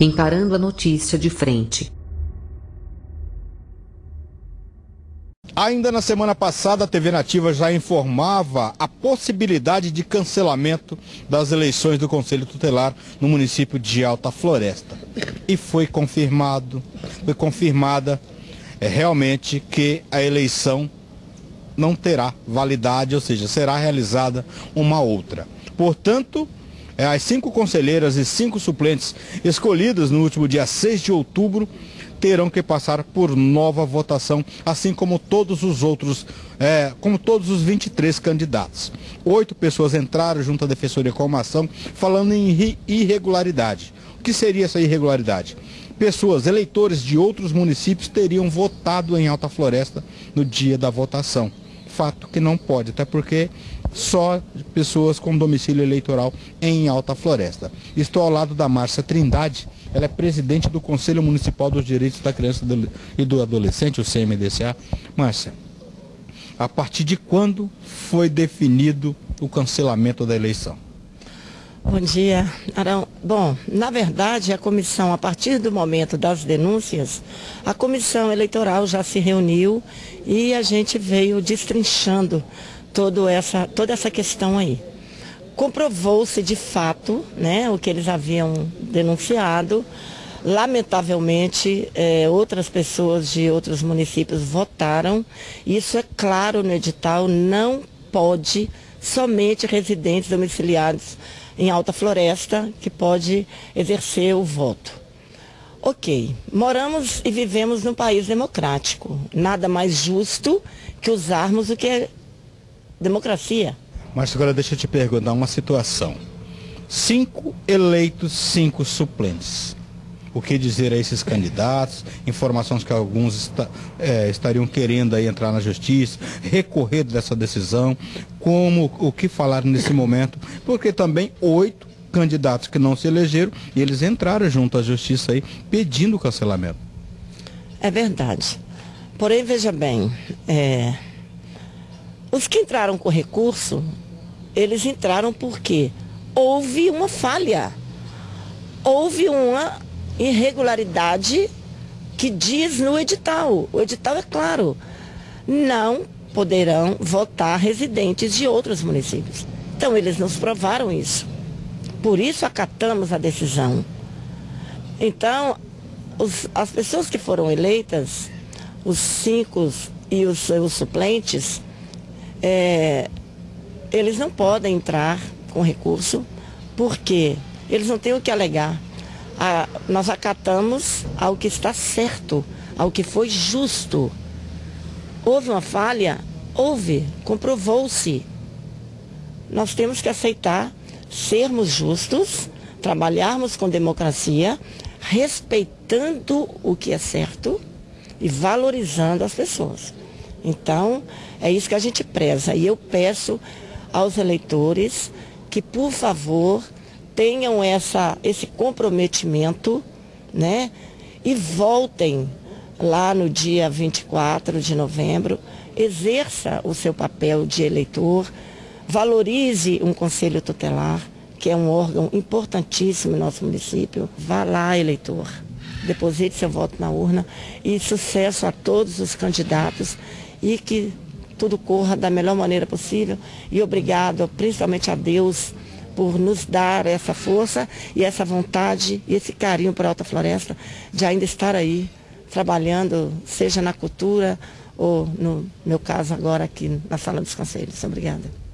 encarando a notícia de frente. Ainda na semana passada, a TV Nativa já informava a possibilidade de cancelamento das eleições do Conselho Tutelar no município de Alta Floresta. E foi confirmado, foi confirmada é, realmente que a eleição não terá validade, ou seja, será realizada uma outra. Portanto, as cinco conselheiras e cinco suplentes escolhidas no último dia 6 de outubro terão que passar por nova votação, assim como todos os outros, é, como todos os 23 candidatos. Oito pessoas entraram junto à Defensoria com uma ação falando em irregularidade. O que seria essa irregularidade? Pessoas, eleitores de outros municípios teriam votado em Alta Floresta no dia da votação. Fato que não pode, até porque só pessoas com domicílio eleitoral em Alta Floresta. Estou ao lado da Márcia Trindade, ela é presidente do Conselho Municipal dos Direitos da Criança e do Adolescente, o CMDCA. Márcia, a partir de quando foi definido o cancelamento da eleição? Bom dia, Arão. Bom, na verdade, a comissão, a partir do momento das denúncias, a comissão eleitoral já se reuniu e a gente veio destrinchando todo essa, toda essa questão aí comprovou-se de fato né, o que eles haviam denunciado. Lamentavelmente, é, outras pessoas de outros municípios votaram. Isso é claro no edital, não pode somente residentes domiciliados em Alta Floresta que pode exercer o voto. Ok, moramos e vivemos num país democrático. Nada mais justo que usarmos o que é democracia. Mas agora deixa eu te perguntar uma situação. Cinco eleitos, cinco suplentes. O que dizer a esses candidatos? Informações que alguns está, é, estariam querendo aí entrar na justiça, recorrer dessa decisão. Como o que falar nesse momento? Porque também oito candidatos que não se elegeram e eles entraram junto à justiça aí pedindo o cancelamento. É verdade. Porém, veja bem, é, os que entraram com recurso, eles entraram porque houve uma falha. Houve uma irregularidade que diz no edital. O edital é claro. Não poderão votar residentes de outros municípios. Então, eles nos provaram isso. Por isso, acatamos a decisão. Então, os, as pessoas que foram eleitas, os cinco e os seus suplentes, é, eles não podem entrar com recurso, porque eles não têm o que alegar. Ah, nós acatamos ao que está certo, ao que foi justo. Houve uma falha? Houve, comprovou-se. Nós temos que aceitar sermos justos, trabalharmos com democracia, respeitando o que é certo e valorizando as pessoas. Então, é isso que a gente preza. E eu peço aos eleitores que, por favor, tenham essa, esse comprometimento, né? E voltem lá no dia 24 de novembro, exerça o seu papel de eleitor, valorize um conselho tutelar, que é um órgão importantíssimo no nosso município. Vá lá, eleitor. Deposite seu voto na urna e sucesso a todos os candidatos e que tudo corra da melhor maneira possível. E obrigado principalmente a Deus por nos dar essa força e essa vontade e esse carinho a Alta Floresta de ainda estar aí trabalhando, seja na cultura ou no meu caso agora aqui na Sala dos Conselhos. Obrigada.